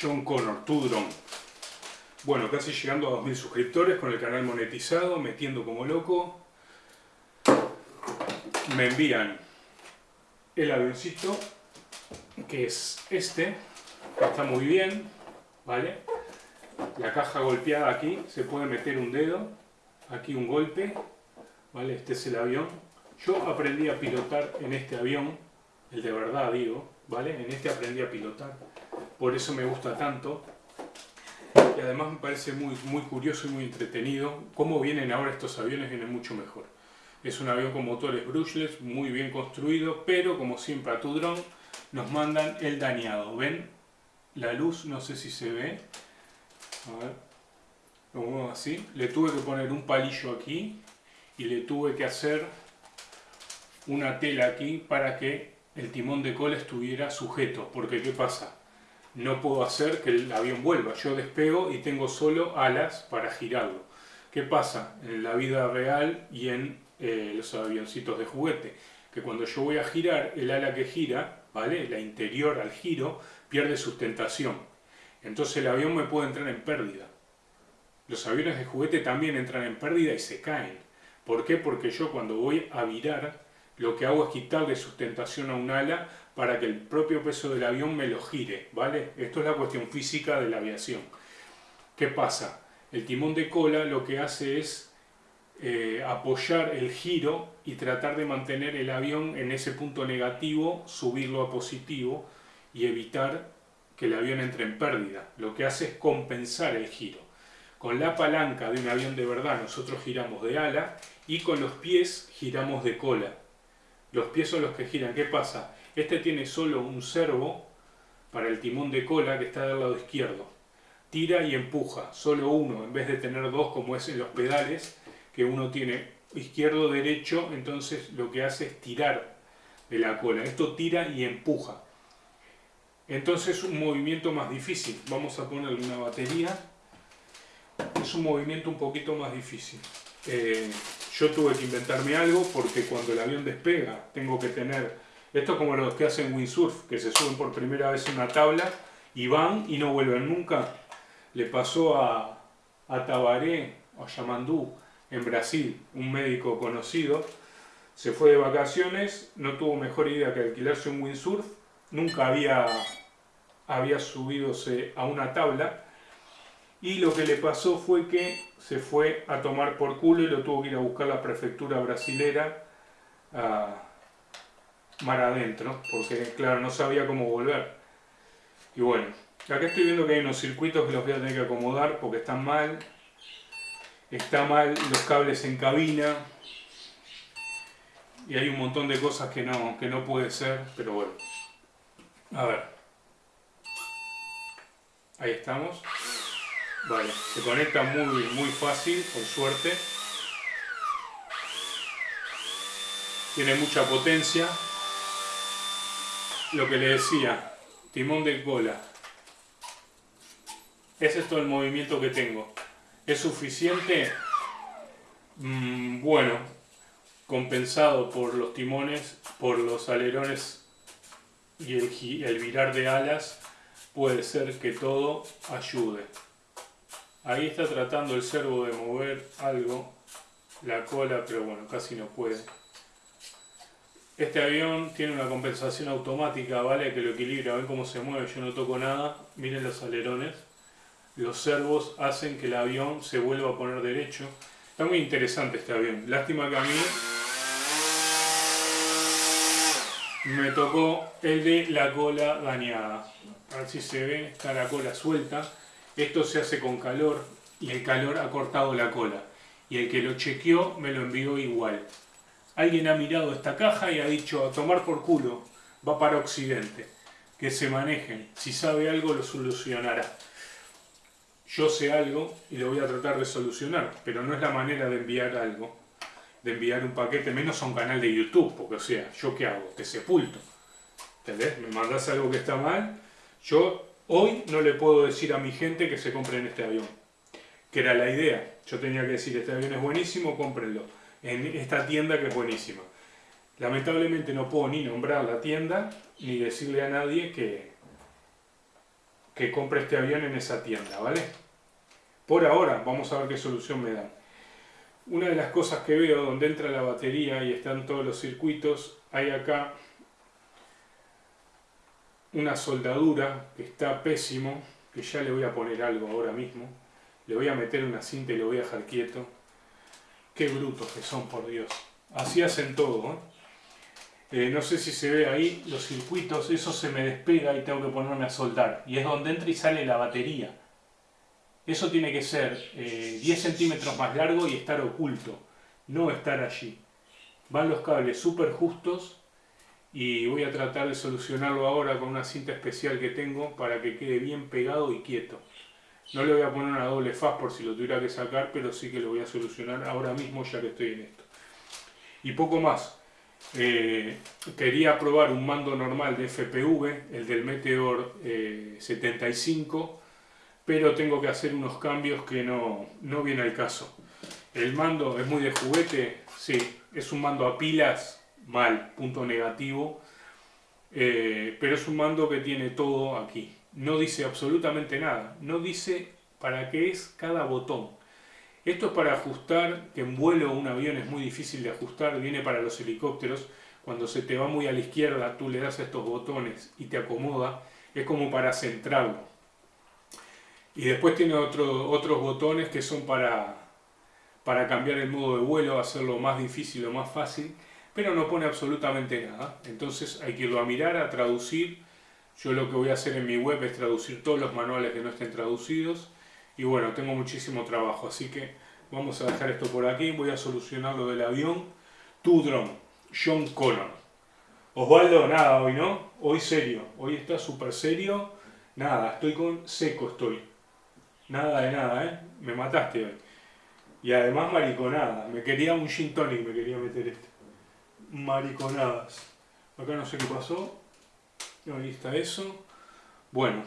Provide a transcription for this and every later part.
John Connor, tu dron. Bueno, casi llegando a 2.000 suscriptores con el canal monetizado, metiendo como loco. Me envían el avioncito, que es este, está muy bien, ¿vale? La caja golpeada aquí, se puede meter un dedo, aquí un golpe, ¿vale? Este es el avión. Yo aprendí a pilotar en este avión, el de verdad digo, ¿vale? En este aprendí a pilotar, por eso me gusta tanto. Y además me parece muy, muy curioso y muy entretenido. Cómo vienen ahora estos aviones, vienen mucho mejor. Es un avión con motores brushless, muy bien construido, pero como siempre a tu dron nos mandan el dañado. ¿Ven? La luz, no sé si se ve. A ver, lo muevo así. Le tuve que poner un palillo aquí y le tuve que hacer una tela aquí para que el timón de cola estuviera sujeto. Porque ¿qué pasa? No puedo hacer que el avión vuelva. Yo despego y tengo solo alas para girarlo. ¿Qué pasa? En la vida real y en eh, los avioncitos de juguete. Que cuando yo voy a girar, el ala que gira, ¿vale? La interior al giro, pierde sustentación. Entonces el avión me puede entrar en pérdida. Los aviones de juguete también entran en pérdida y se caen. ¿Por qué? Porque yo cuando voy a virar, lo que hago es quitarle sustentación a un ala para que el propio peso del avión me lo gire, ¿vale? Esto es la cuestión física de la aviación. ¿Qué pasa? El timón de cola lo que hace es eh, apoyar el giro y tratar de mantener el avión en ese punto negativo, subirlo a positivo y evitar que el avión entre en pérdida. Lo que hace es compensar el giro. Con la palanca de un avión de verdad nosotros giramos de ala y con los pies giramos de cola. Los pies son los que giran. ¿Qué pasa? Este tiene solo un servo para el timón de cola que está del lado izquierdo. Tira y empuja, solo uno, en vez de tener dos como es en los pedales, que uno tiene izquierdo-derecho, entonces lo que hace es tirar de la cola. Esto tira y empuja. Entonces es un movimiento más difícil. Vamos a ponerle una batería. Es un movimiento un poquito más difícil. Eh, yo tuve que inventarme algo porque cuando el avión despega tengo que tener... Esto es como los que hacen windsurf, que se suben por primera vez en una tabla y van y no vuelven nunca. Le pasó a, a Tabaré, a Yamandú, en Brasil, un médico conocido, se fue de vacaciones, no tuvo mejor idea que alquilarse un windsurf, nunca había, había subido a una tabla, y lo que le pasó fue que se fue a tomar por culo y lo tuvo que ir a buscar la prefectura brasilera a mar adentro, porque claro, no sabía cómo volver. Y bueno, acá estoy viendo que hay unos circuitos que los voy a tener que acomodar porque están mal, está mal los cables en cabina y hay un montón de cosas que no, que no puede ser, pero bueno. A ver. Ahí estamos. Vale, se conecta muy, muy fácil, por suerte. Tiene mucha potencia. Lo que le decía, timón de cola. Es todo el movimiento que tengo. ¿Es suficiente? Mm, bueno, compensado por los timones, por los alerones y el, el virar de alas, puede ser que todo ayude. Ahí está tratando el servo de mover algo, la cola, pero bueno, casi no puede. Este avión tiene una compensación automática, ¿vale? Que lo equilibra, ven cómo se mueve, yo no toco nada, miren los alerones los servos hacen que el avión se vuelva a poner derecho. Está muy interesante este avión. Lástima que a mí me tocó el de la cola dañada. A ver si se ve, está la cola suelta. Esto se hace con calor y el calor ha cortado la cola. Y el que lo chequeó me lo envió igual. Alguien ha mirado esta caja y ha dicho a tomar por culo, va para Occidente. Que se manejen, si sabe algo lo solucionará yo sé algo y lo voy a tratar de solucionar, pero no es la manera de enviar algo, de enviar un paquete, menos a un canal de YouTube, porque o sea, ¿yo qué hago? Te sepulto. ¿Entendés? Me mandas algo que está mal, yo hoy no le puedo decir a mi gente que se compren este avión, que era la idea. Yo tenía que decir, este avión es buenísimo, cómprenlo, en esta tienda que es buenísima. Lamentablemente no puedo ni nombrar la tienda, ni decirle a nadie que, que compre este avión en esa tienda, ¿vale? Por ahora, vamos a ver qué solución me dan. Una de las cosas que veo donde entra la batería y están todos los circuitos, hay acá una soldadura que está pésimo, que ya le voy a poner algo ahora mismo. Le voy a meter una cinta y lo voy a dejar quieto. Qué brutos que son, por Dios. Así hacen todo, ¿eh? Eh, no sé si se ve ahí los circuitos, eso se me despega y tengo que ponerme a soldar. Y es donde entra y sale la batería. Eso tiene que ser 10 eh, centímetros más largo y estar oculto, no estar allí. Van los cables súper justos y voy a tratar de solucionarlo ahora con una cinta especial que tengo para que quede bien pegado y quieto. No le voy a poner una doble faz por si lo tuviera que sacar, pero sí que lo voy a solucionar ahora mismo ya que estoy en esto. Y poco más. Eh, quería probar un mando normal de FPV, el del Meteor 75, eh, pero tengo que hacer unos cambios que no, no viene al caso. El mando es muy de juguete, sí, es un mando a pilas, mal, punto negativo, eh, pero es un mando que tiene todo aquí. No dice absolutamente nada, no dice para qué es cada botón. Esto es para ajustar, que en vuelo un avión es muy difícil de ajustar, viene para los helicópteros. Cuando se te va muy a la izquierda, tú le das estos botones y te acomoda. Es como para centrarlo. Y después tiene otros botones que son para, para cambiar el modo de vuelo, hacerlo más difícil o más fácil, pero no pone absolutamente nada. Entonces hay que irlo a mirar, a traducir. Yo lo que voy a hacer en mi web es traducir todos los manuales que no estén traducidos y bueno, tengo muchísimo trabajo, así que vamos a dejar esto por aquí. Voy a solucionar lo del avión. Tu drone, John Connor. Osvaldo, nada hoy, ¿no? Hoy serio. Hoy está súper serio. Nada, estoy con seco, estoy. Nada de nada, ¿eh? Me mataste hoy. Y además mariconada. Me quería un gin tonic, me quería meter este. Mariconadas. Acá no sé qué pasó. Ahí está eso. Bueno,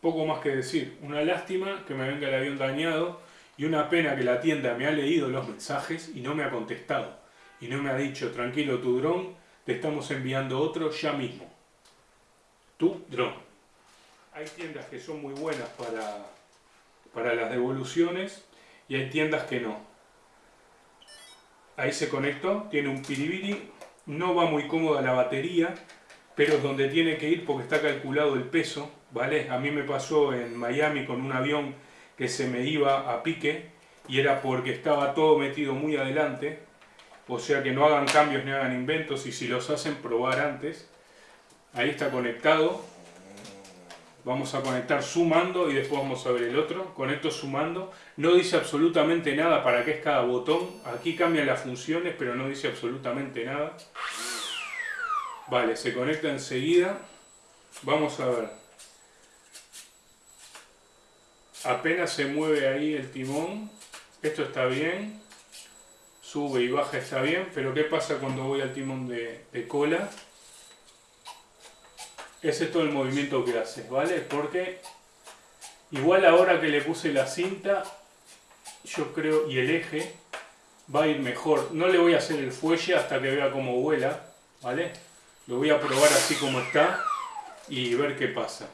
poco más que decir. Una lástima que me venga el avión dañado y una pena que la tienda me ha leído los mensajes y no me ha contestado. Y no me ha dicho, tranquilo tu dron, te estamos enviando otro ya mismo. Tu dron. Hay tiendas que son muy buenas para, para las devoluciones y hay tiendas que no. Ahí se conectó, tiene un piribiri, no va muy cómoda la batería, pero es donde tiene que ir porque está calculado el peso ¿vale? A mí me pasó en Miami con un avión que se me iba a pique y era porque estaba todo metido muy adelante, o sea que no hagan cambios ni hagan inventos y si los hacen probar antes. Ahí está conectado. Vamos a conectar sumando y después vamos a ver el otro. Conecto sumando. No dice absolutamente nada para qué es cada botón. Aquí cambian las funciones, pero no dice absolutamente nada. Vale, se conecta enseguida. Vamos a ver. apenas se mueve ahí el timón, esto está bien, sube y baja está bien, pero ¿qué pasa cuando voy al timón de, cola? Ese es todo el movimiento que hace, ¿vale? Porque igual ahora que le puse la cinta, yo creo, y el eje, va a ir mejor. No le voy a hacer el fuelle hasta que vea cómo vuela, ¿vale? Lo voy a probar así como está y ver qué pasa.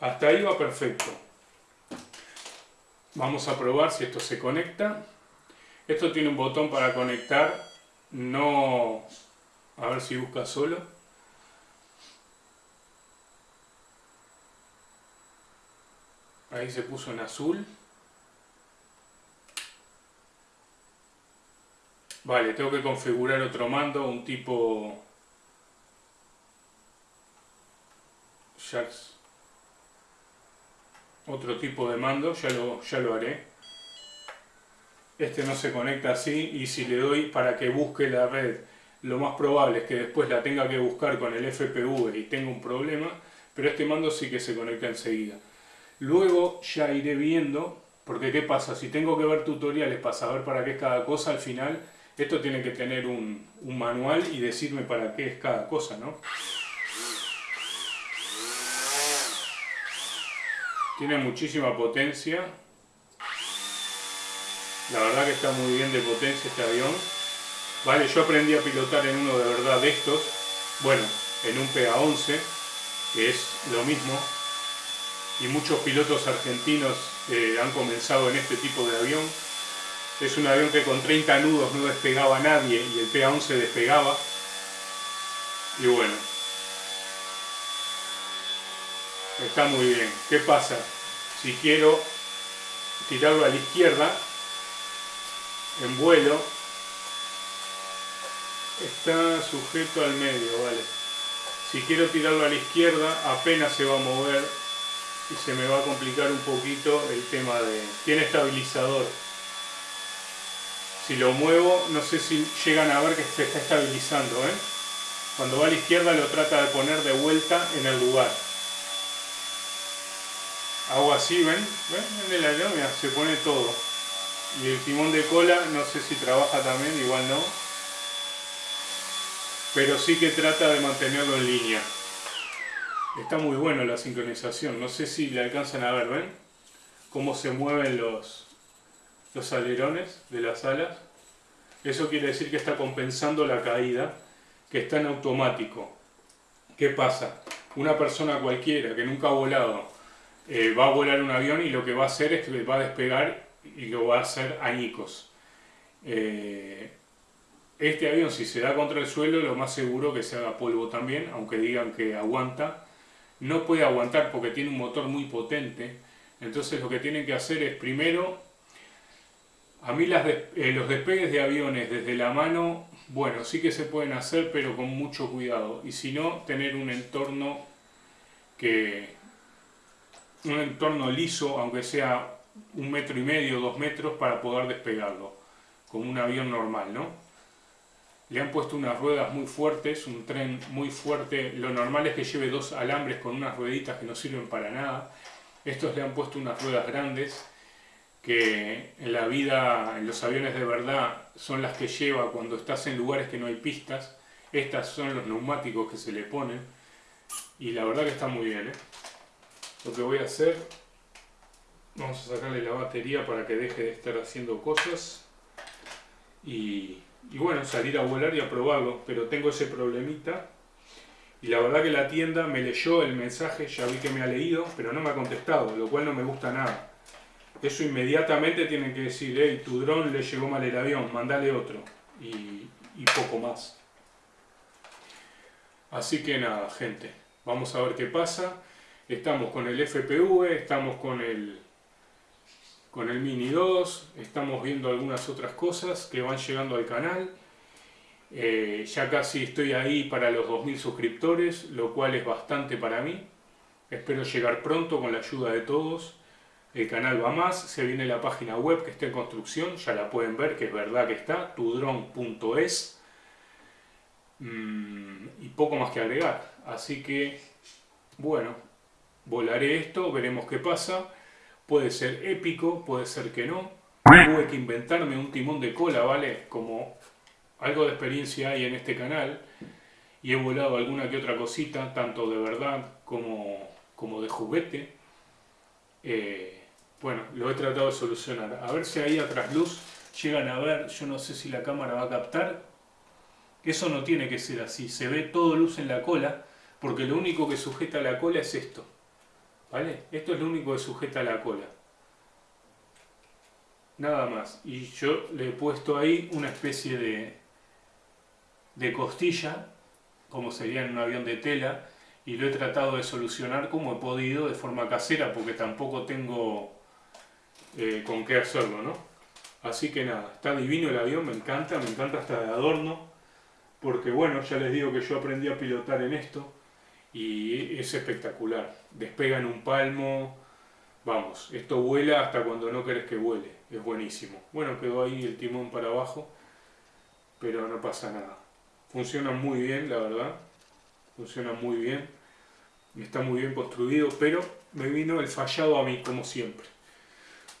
Hasta ahí va perfecto. Vamos a probar si esto se conecta. Esto tiene un botón para conectar, no... A ver si busca solo. Ahí se puso en azul. Vale, tengo que configurar otro mando, un tipo... otro tipo de mando, ya lo, ya lo haré. Este no se conecta así y si le doy para que busque la red, lo más probable es que después la tenga que buscar con el FPV y tenga un problema, pero este mando sí que se conecta enseguida. Luego ya iré viendo, porque qué pasa, si tengo que ver tutoriales para saber para qué es cada cosa, al final esto tiene que tener un, un manual y decirme para qué es cada cosa, ¿no? Tiene muchísima potencia. La verdad que está muy bien de potencia este avión. Vale, yo aprendí a pilotar en uno de verdad de estos. Bueno, en un PA-11, que es lo mismo. y muchos pilotos argentinos eh, han comenzado en este tipo de avión. Es un avión que con 30 nudos no despegaba nadie y el PA-11 despegaba. Y bueno, está muy bien. ¿Qué pasa? Si quiero tirarlo a la izquierda, en vuelo, está sujeto al medio, vale. Si quiero tirarlo a la izquierda, apenas se va a mover y se me va a complicar un poquito el tema de... Tiene estabilizador. Si lo muevo, no sé si llegan a ver que se está estabilizando, ¿eh? Cuando va a la izquierda lo trata de poner de vuelta en el lugar. Hago así, ¿ven? ¿Ven? En el avión se pone todo. Y el timón de cola, no sé si trabaja también, igual no. Pero sí que trata de mantenerlo en línea. Está muy bueno la sincronización. No sé si le alcanzan a ver, ¿ven? Cómo se mueven los, los alerones de las alas. Eso quiere decir que está compensando la caída, que está en automático. ¿Qué pasa? Una persona cualquiera que nunca ha volado eh, va a volar un avión y lo que va a hacer es que va a despegar y lo va a hacer añicos. Eh, este avión si se da contra el suelo lo más seguro que se haga polvo también, aunque digan que aguanta. No puede aguantar porque tiene un motor muy potente, entonces lo que tienen que hacer es primero, a mí las eh, los despegues de aviones desde la mano, bueno, sí que se pueden hacer pero con mucho cuidado y si no, tener un entorno que, un entorno liso, aunque sea un metro y medio, dos metros, para poder despegarlo, como un avión normal, ¿no? Le han puesto unas ruedas muy fuertes, un tren muy fuerte, lo normal es que lleve dos alambres con unas rueditas que no sirven para nada. Estos le han puesto unas ruedas grandes, que en la vida, en los aviones de verdad, son las que lleva cuando estás en lugares que no hay pistas. Estas son los neumáticos que se le ponen, y la verdad que está muy bien, ¿eh? Lo que voy a hacer. Vamos a sacarle la batería para que deje de estar haciendo cosas. Y, bueno, salir a volar y a probarlo pero tengo ese problemita. Y la verdad que la tienda me leyó el mensaje, ya vi que me ha leído pero no me ha contestado, lo cual no me gusta nada. Eso inmediatamente tienen que decir hey, tu dron le llegó mal el avión, mandale otro y, y poco más. Así que nada gente, vamos a ver qué pasa Estamos con el FPV, estamos con el, con el Mini 2, estamos viendo algunas otras cosas que van llegando al canal. Eh, ya casi estoy ahí para los 2000 suscriptores, lo cual es bastante para mí. Espero llegar pronto con la ayuda de todos. El canal va más, se viene la página web que está en construcción, ya la pueden ver, que es verdad que está, tudron.es. Mm, y poco más que agregar. Así que, bueno, volaré esto, veremos qué pasa. Puede ser épico, puede ser que no. Tuve que inventarme un timón de cola, ¿vale? Como algo de experiencia hay en este canal. Y he volado alguna que otra cosita, tanto de verdad como, como de juguete. Eh, bueno, lo he tratado de solucionar. A ver si ahí a trasluz llegan a ver, yo no sé si la cámara va a captar. Eso no tiene que ser así, se ve todo luz en la cola, porque lo único que sujeta la cola es esto. ¿Vale? Esto es lo único que sujeta la cola. Nada más. Y yo le he puesto ahí una especie de, de costilla, como sería en un avión de tela, y lo he tratado de solucionar como he podido de forma casera, porque tampoco tengo eh, con qué hacerlo, ¿no? Así que nada, está divino el avión, me encanta, me encanta hasta de adorno, porque bueno, ya les digo que yo aprendí a pilotar en esto, y es espectacular. Despega en un palmo, vamos, esto vuela hasta cuando no querés que vuele, es buenísimo. Bueno, quedó ahí el timón para abajo, pero no pasa nada. Funciona muy bien, la verdad, funciona muy bien, está muy bien construido, pero me vino el fallado a mí, como siempre.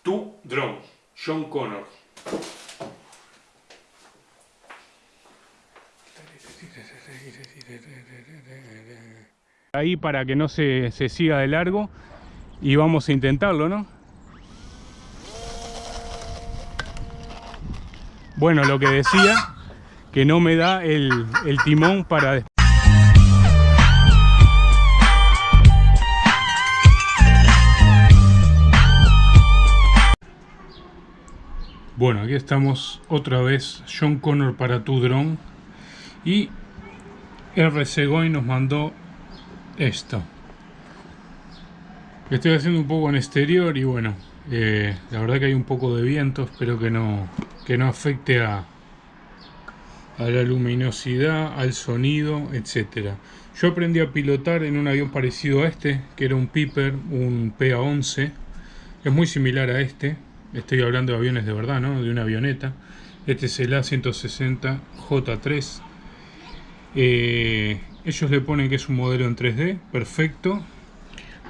Tu drone, John Connor. Ahí para que no se, se siga de largo y vamos a intentarlo, ¿no? Bueno, lo que decía, que no me da el, el timón para... después. Bueno, aquí estamos otra vez, John Connor para tu dron. Y RC Goy nos mandó esto. Estoy haciendo un poco en exterior y bueno, eh, la verdad que hay un poco de viento, espero que no, que no afecte a, a la luminosidad, al sonido, etcétera. Yo aprendí a pilotar en un avión parecido a este, que era un Piper, un PA-11. Es muy similar a este, Estoy hablando de aviones de verdad, ¿no? De una avioneta. Este es el A160J3. Eh, ellos le ponen que es un modelo en 3D, perfecto.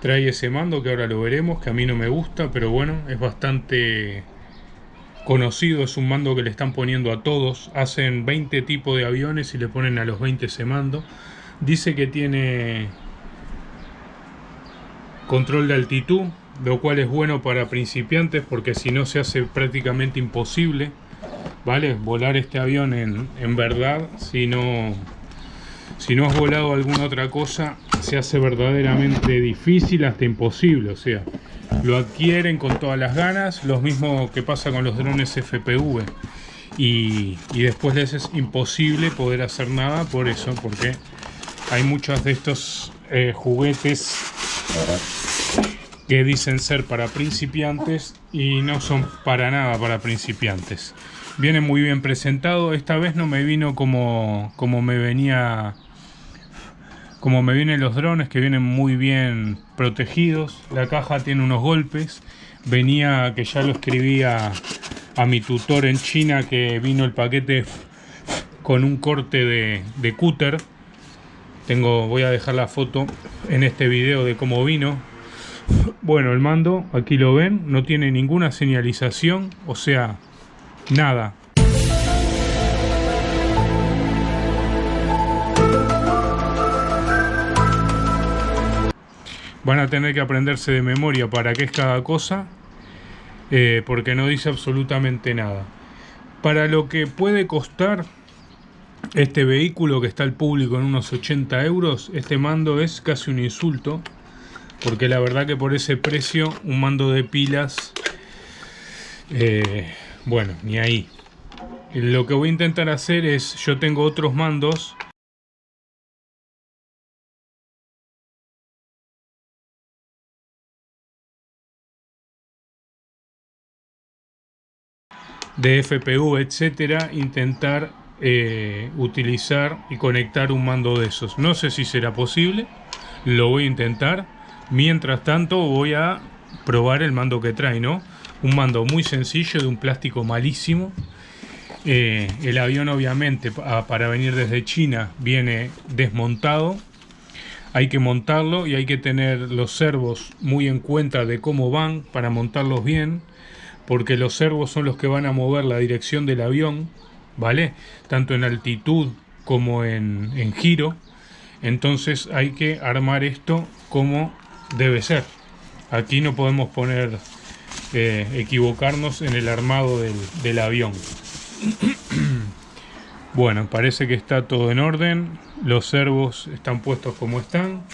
Trae ese mando que ahora lo veremos, que a mí no me gusta, pero bueno, es bastante conocido. Es un mando que le están poniendo a todos. Hacen 20 tipos de aviones y le ponen a los 20 ese mando. Dice que tiene control de altitud, lo cual es bueno para principiantes porque si no se hace prácticamente imposible, ¿vale? Volar este avión en, en verdad, si no, si no has volado alguna otra cosa, se hace verdaderamente difícil hasta imposible, o sea, lo adquieren con todas las ganas, lo mismo que pasa con los drones FPV. Y, y después les es imposible poder hacer nada por eso, porque hay muchos de estos eh, juguetes que dicen ser para principiantes y no son para nada para principiantes. Viene muy bien presentado, esta vez no me vino como, como me venía como me vienen los drones que vienen muy bien protegidos. La caja tiene unos golpes. Venía que ya lo escribía a mi tutor en China que vino el paquete con un corte de, de cúter. Tengo, voy a dejar la foto en este video de cómo vino. Bueno, el mando, aquí lo ven, no tiene ninguna señalización, o sea, nada. Van a tener que aprenderse de memoria para qué es cada cosa, eh, porque no dice absolutamente nada. Para lo que puede costar este vehículo que está al público en unos 80 euros, este mando es casi un insulto porque la verdad que por ese precio un mando de pilas eh, bueno ni ahí lo que voy a intentar hacer es yo tengo otros mandos de FPU etcétera intentar eh, utilizar y conectar un mando de esos no sé si será posible lo voy a intentar Mientras tanto voy a probar el mando que trae, ¿no? Un mando muy sencillo de un plástico malísimo. Eh, el avión obviamente para venir desde China viene desmontado. Hay que montarlo y hay que tener los servos muy en cuenta de cómo van para montarlos bien. Porque los servos son los que van a mover la dirección del avión, ¿vale? Tanto en altitud como en, en giro. Entonces hay que armar esto como debe ser. Aquí no podemos poner, eh, equivocarnos en el armado del, del avión. bueno, parece que está todo en orden. Los servos están puestos como están.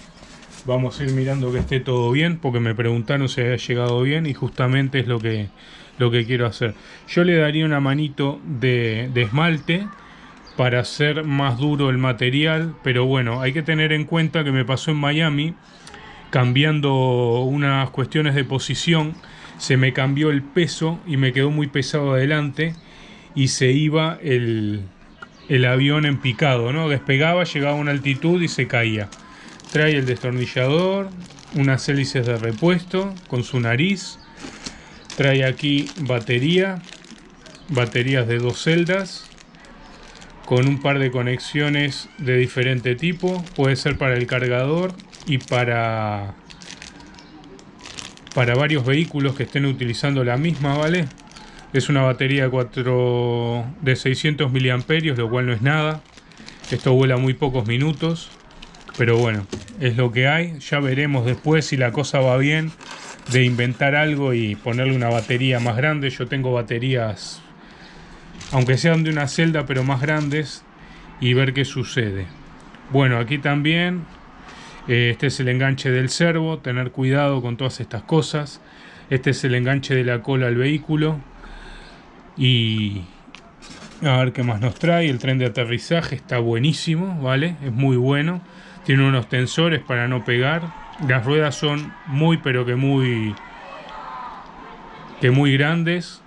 Vamos a ir mirando que esté todo bien, porque me preguntaron si había llegado bien y justamente es lo que, lo que quiero hacer. Yo le daría una manito de, esmalte para hacer más duro el material, pero bueno, hay que tener en cuenta que me pasó en Miami cambiando unas cuestiones de posición, se me cambió el peso y me quedó muy pesado adelante y se iba el, avión en picado, ¿no? Despegaba, llegaba a una altitud y se caía. Trae el destornillador, unas hélices de repuesto con su nariz. Trae aquí batería, baterías de dos celdas con un par de conexiones de diferente tipo. Puede ser para el cargador y para, para varios vehículos que estén utilizando la misma, ¿vale? Es una batería 4 de 600 miliamperios, lo cual no es nada. Esto vuela muy pocos minutos, pero bueno, es lo que hay. Ya veremos después si la cosa va bien de inventar algo y ponerle una batería más grande. Yo tengo baterías, aunque sean de una celda, pero más grandes, y ver qué sucede. Bueno, aquí también eh, este es el enganche del servo, tener cuidado con todas estas cosas. Este es el enganche de la cola al vehículo. Y a ver qué más nos trae. El tren de aterrizaje está buenísimo, ¿vale? Es muy bueno. Tiene unos tensores para no pegar. Las ruedas son muy, pero que muy... Que muy grandes.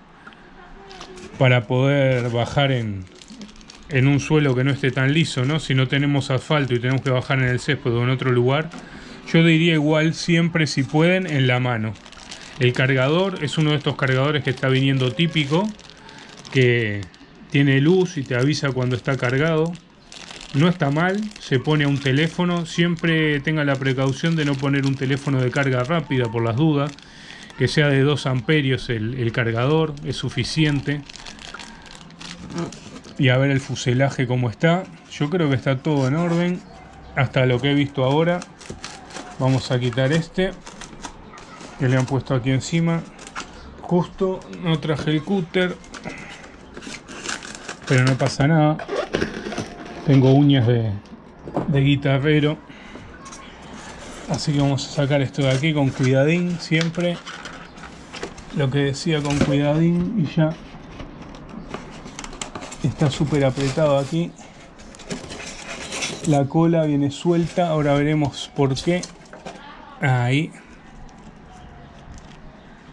Para poder bajar en, en un suelo que no esté tan liso, ¿no? Si no tenemos asfalto y tenemos que bajar en el césped o en otro lugar. Yo diría igual siempre si pueden en la mano. El cargador es uno de estos cargadores que está viniendo típico. Que tiene luz y te avisa cuando está cargado. No está mal, se pone a un teléfono. Siempre tenga la precaución de no poner un teléfono de carga rápida por las dudas. Que sea de 2 amperios el, cargador, es suficiente. Y a ver el fuselaje cómo está. Yo creo que está todo en orden. Hasta lo que he visto ahora. Vamos a quitar este. Que le han puesto aquí encima. Justo no traje el cúter pero no pasa nada. Tengo uñas de, guitarrero. Así que vamos a sacar esto de aquí con cuidadín siempre. Lo que decía con cuidadín y ya está súper apretado aquí. La cola viene suelta, ahora veremos por qué. Ahí.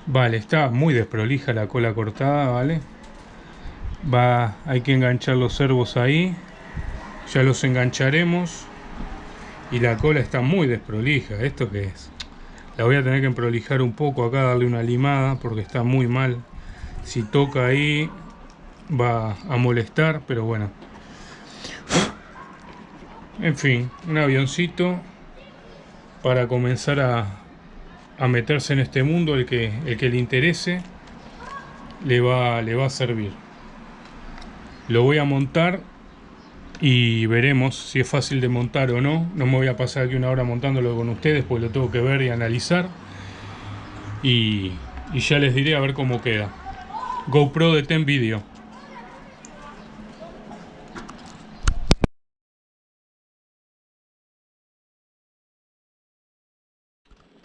Vale, está muy desprolija la cola cortada, ¿vale? va hay que enganchar los servos ahí ya los engancharemos y la cola está muy desprolija. Esto que es la voy a tener que prolijar un poco acá darle una limada porque está muy mal. Si toca ahí va a molestar pero bueno. En fin un avioncito para comenzar a, a meterse en este mundo el que, el que le interese le va, le va a servir. Lo voy a montar y veremos si es fácil de montar o no. No me voy a pasar aquí una hora montándolo con ustedes, pues lo tengo que ver y analizar. Y, ya les diré a ver cómo queda. GoPro de Ten Video.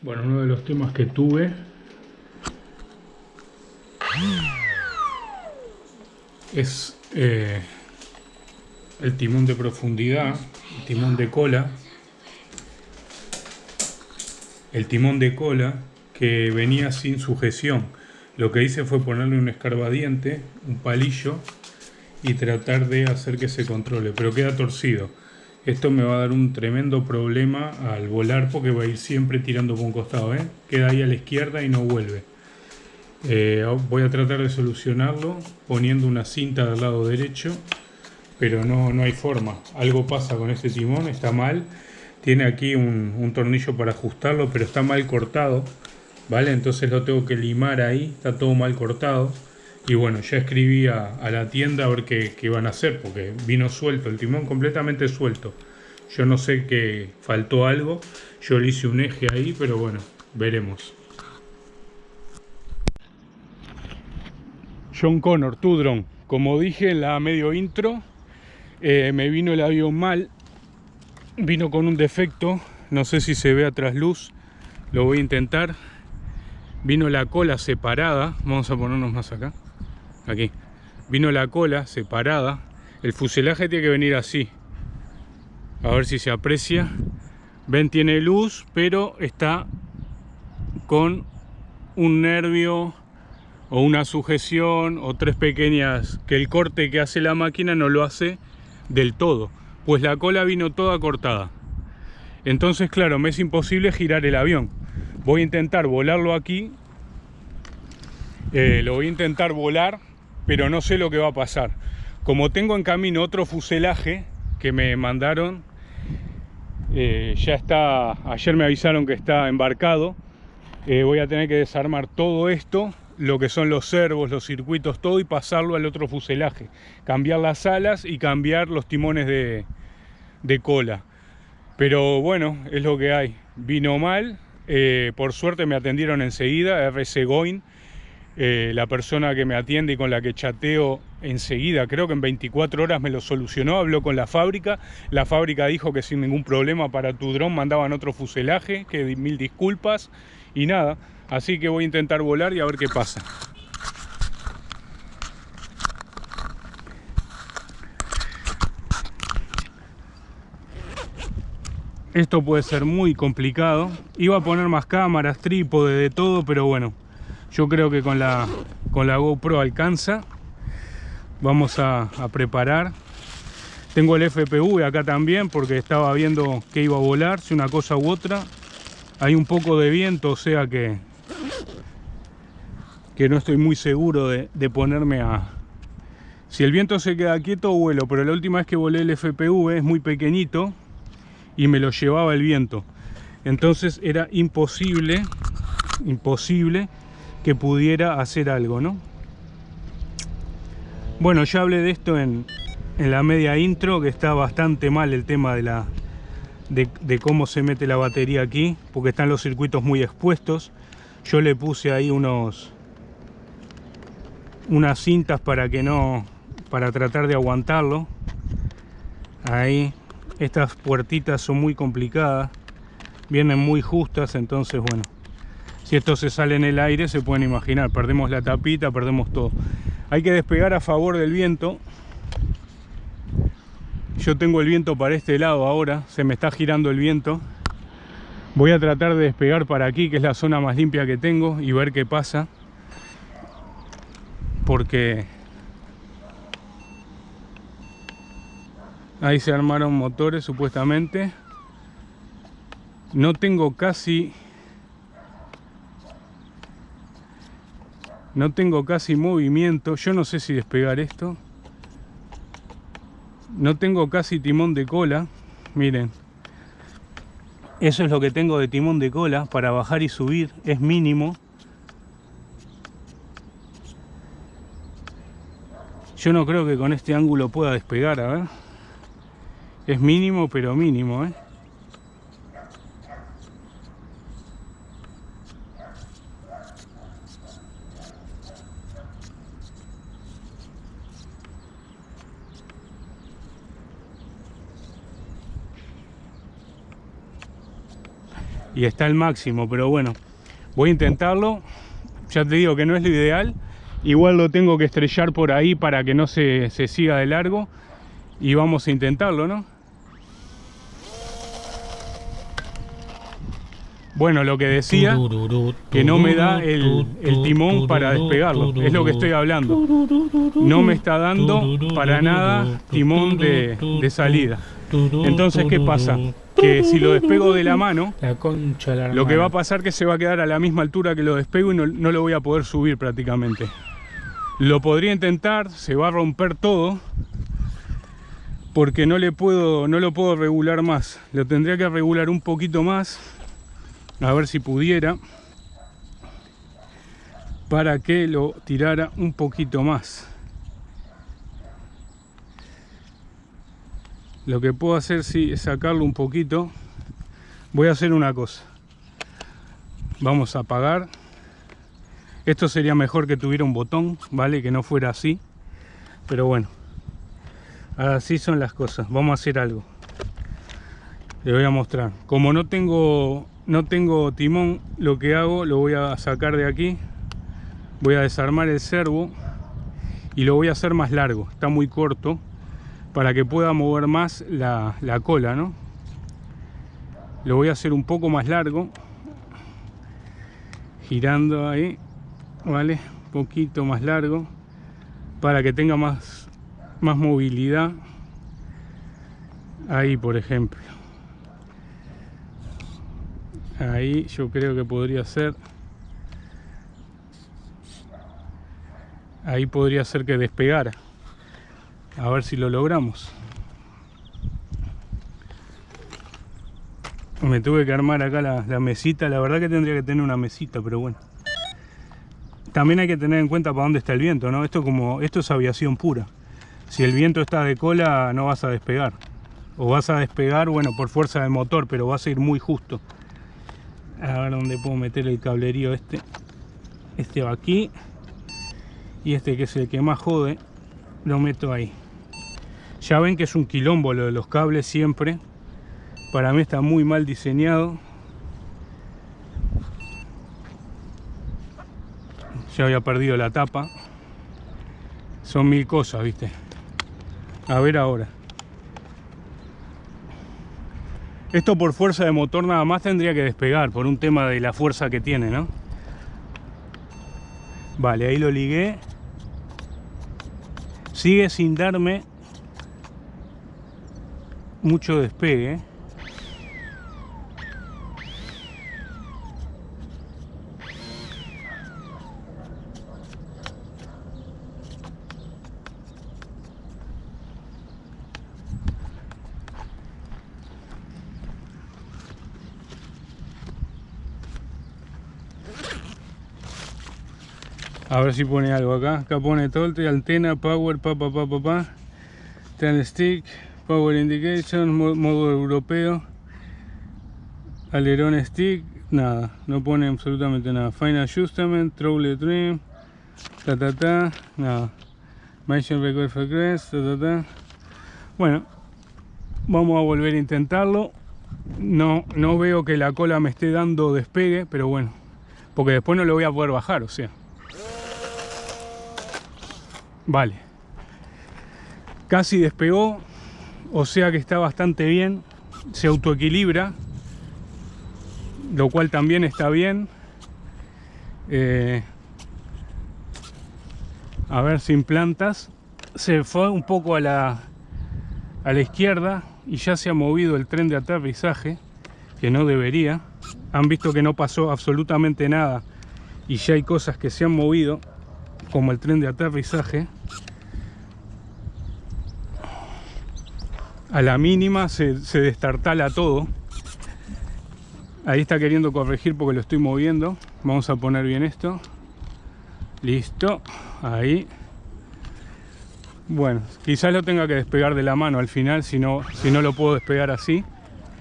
Bueno, uno de los temas que tuve es eh, el timón de profundidad, el timón de cola, el timón de cola que venía sin sujeción. Lo que hice fue ponerle un escarbadiente, un palillo y tratar de hacer que se controle, pero queda torcido. Esto me va a dar un tremendo problema al volar porque va a ir siempre tirando por un costado, ¿eh? Queda ahí a la izquierda y no vuelve. Eh, voy a tratar de solucionarlo poniendo una cinta del lado derecho, pero no, no hay forma. Algo pasa con este timón, está mal. Tiene aquí un, tornillo para ajustarlo, pero está mal cortado. ¿Vale? Entonces lo tengo que limar ahí, está todo mal cortado. Y bueno, ya escribí a, la tienda a ver qué, van a hacer, porque vino suelto, el timón completamente suelto. Yo no sé que faltó algo, yo le hice un eje ahí, pero bueno, veremos. John Connor, Tudron. Como dije en la medio intro, eh, me vino el avión mal. Vino con un defecto. No sé si se ve a trasluz. Lo voy a intentar. Vino la cola separada. Vamos a ponernos más acá. Aquí. Vino la cola separada. El fuselaje tiene que venir así. A ver si se aprecia. Ven, tiene luz, pero está con un nervio o una sujeción o tres pequeñas que el corte que hace la máquina no lo hace del todo pues la cola vino toda cortada. Entonces claro me es imposible girar el avión. Voy a intentar volarlo aquí. Eh, lo voy a intentar volar pero no sé lo que va a pasar. Como tengo en camino otro fuselaje que me mandaron eh, ya está ayer me avisaron que está embarcado eh, voy a tener que desarmar todo esto lo que son los servos, los circuitos, todo y pasarlo al otro fuselaje. Cambiar las alas y cambiar los timones de, cola. Pero bueno, es lo que hay. Vino mal, eh, por suerte me atendieron enseguida, RC Goin, eh, la persona que me atiende y con la que chateo enseguida, creo que en 24 horas me lo solucionó, habló con la fábrica, la fábrica dijo que sin ningún problema para tu dron mandaban otro fuselaje, que mil disculpas, y nada, Así que voy a intentar volar y a ver qué pasa. Esto puede ser muy complicado. Iba a poner más cámaras, trípode, de todo, pero bueno. Yo creo que con la, con la GoPro alcanza. Vamos a, a preparar. Tengo el FPV acá también porque estaba viendo que iba a volar, si una cosa u otra. Hay un poco de viento, o sea que que no estoy muy seguro de, ponerme a... Si el viento se queda quieto, vuelo, pero la última vez que volé el FPV es muy pequeñito y me lo llevaba el viento. Entonces era imposible, imposible que pudiera hacer algo, ¿no? Bueno, ya hablé de esto en, en la media intro, que está bastante mal el tema de la de, cómo se mete la batería aquí, porque están los circuitos muy expuestos. Yo le puse ahí unos unas cintas para que no para tratar de aguantarlo. Ahí estas puertitas son muy complicadas, vienen muy justas, entonces bueno, si esto se sale en el aire se pueden imaginar, perdemos la tapita, perdemos todo. Hay que despegar a favor del viento. Yo tengo el viento para este lado ahora, se me está girando el viento. Voy a tratar de despegar para aquí, que es la zona más limpia que tengo, y ver qué pasa. Porque ahí se armaron motores supuestamente. No tengo casi no tengo casi movimiento. Yo no sé si despegar esto. No tengo casi timón de cola. Miren eso es lo que tengo de timón de cola para bajar y subir. Es mínimo yo no creo que con este ángulo pueda despegar a ver es mínimo pero mínimo ¿eh? y está al máximo, pero bueno, voy a intentarlo. Ya te digo que no es lo ideal. Igual lo tengo que estrellar por ahí para que no se, se siga de largo. Y vamos a intentarlo, ¿no? Bueno, lo que decía, que no me da el, timón para despegarlo. Es lo que estoy hablando. No me está dando para nada timón de, de salida. Entonces, ¿qué pasa? que si lo despego de la mano, lo que va a pasar que se va a quedar a la misma altura que lo despego y no, no, lo voy a poder subir prácticamente. Lo podría intentar, se va a romper todo, porque no, le puedo, no lo puedo regular más. Lo tendría que regular un poquito más, a ver si pudiera, para que lo tirara un poquito más. lo que puedo hacer sí, es sacarlo un poquito voy a hacer una cosa vamos a apagar esto sería mejor que tuviera un botón vale que no fuera así. Pero bueno así son las cosas. Vamos a hacer algo. Le voy a mostrar. Como no tengo no tengo timón lo que hago lo voy a sacar de aquí. Voy a desarmar el servo y lo voy a hacer más largo. Está muy corto para que pueda mover más la, la cola, ¿no? Lo voy a hacer un poco más largo, girando ahí, ¿vale? Un poquito más largo, para que tenga más, más movilidad. Ahí, por ejemplo. Ahí yo creo que podría ser... Ahí podría ser que despegara a ver si lo logramos me tuve que armar acá la, la, mesita la verdad que tendría que tener una mesita pero bueno también hay que tener en cuenta para dónde está el viento ¿no? esto, como, esto es aviación pura si el viento está de cola no vas a despegar o vas a despegar bueno por fuerza de motor pero vas a ir muy justo a ver dónde puedo meter el cablerío este este va aquí y este que es el que más jode lo meto ahí ya ven que es un quilombo lo de los cables siempre. Para mí está muy mal diseñado. Ya había perdido la tapa. Son mil cosas, viste. A ver ahora. Esto por fuerza de motor nada más tendría que despegar, por un tema de la fuerza que tiene, ¿no? Vale, ahí lo ligué. Sigue sin darme mucho despegue. A ver si pone algo acá. Acá pone tolte, antena, power, pa pa pa pa pa. Ten stick, power indication, modo europeo. Alerón stick, nada, no pone absolutamente nada. Final adjustment, trouble trim, ta ta ta, nada. Mention record frequency, ta ta ta. Bueno, vamos a volver a intentarlo. No, no veo que la cola me esté dando despegue, pero bueno, porque después no lo voy a poder bajar, o sea. Vale. Casi despegó, o sea que está bastante bien. Se autoequilibra, lo cual también está bien. Eh, a ver, sin plantas. Se fue un poco a la, a la izquierda y ya se ha movido el tren de aterrizaje, que no debería. Han visto que no pasó absolutamente nada y ya hay cosas que se han movido como el tren de aterrizaje a la mínima se, destartala todo. Ahí está queriendo corregir porque lo estoy moviendo. Vamos a poner bien esto. Listo. Ahí. Bueno quizás lo tenga que despegar de la mano al final si no, si no lo puedo despegar así.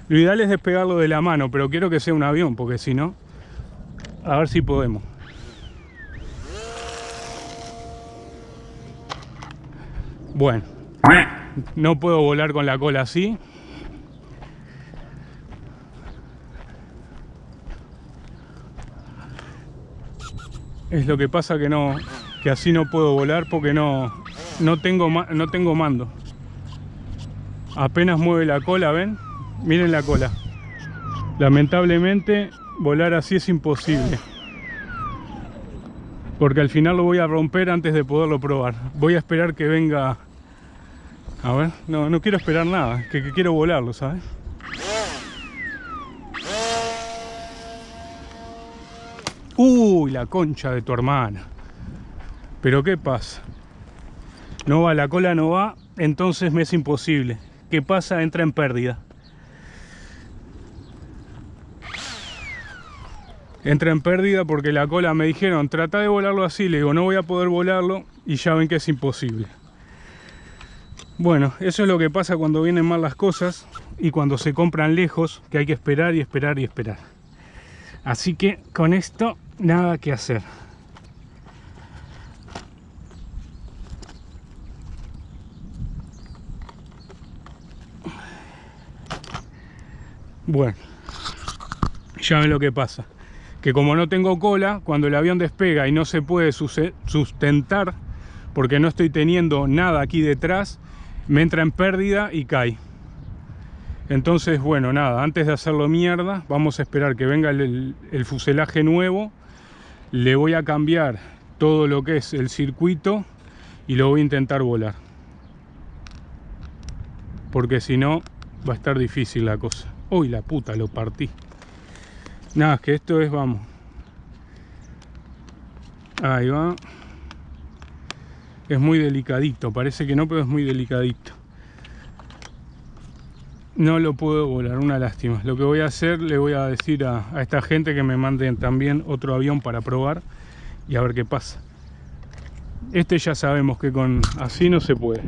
Lo ideal es despegarlo de la mano pero quiero que sea un avión porque si no a ver si podemos Bueno, no puedo volar con la cola así. Es lo que pasa que no, que así no puedo volar porque no, no tengo, no tengo mando. Apenas mueve la cola, ¿ven? Miren la cola. Lamentablemente volar así es imposible. Porque al final lo voy a romper antes de poderlo probar. Voy a esperar que venga a ver, no, no quiero esperar nada, que, que quiero volarlo, ¿sabes? Uy, la concha de tu hermana. Pero ¿qué pasa? No va, la cola no va, entonces me es imposible. ¿Qué pasa? Entra en pérdida. Entra en pérdida porque la cola me dijeron, trata de volarlo así. Le digo, no voy a poder volarlo y ya ven que es imposible. Bueno, eso es lo que pasa cuando vienen mal las cosas y cuando se compran lejos, que hay que esperar y esperar y esperar. Así que con esto, nada que hacer. Bueno, ya ven lo que pasa. Que como no tengo cola, cuando el avión despega y no se puede sustentar, porque no estoy teniendo nada aquí detrás, me entra en pérdida y cae. Entonces, bueno, nada, antes de hacerlo mierda, vamos a esperar que venga el, fuselaje nuevo. Le voy a cambiar todo lo que es el circuito y lo voy a intentar volar. Porque si no, va a estar difícil la cosa. Uy, la puta, lo partí. Nada, es que esto es, vamos. Ahí va es muy delicadito, parece que no, pero es muy delicadito. No lo puedo volar, una lástima. Lo que voy a hacer, le voy a decir a, a esta gente que me manden también otro avión para probar y a ver qué pasa. Este ya sabemos que con así no se puede.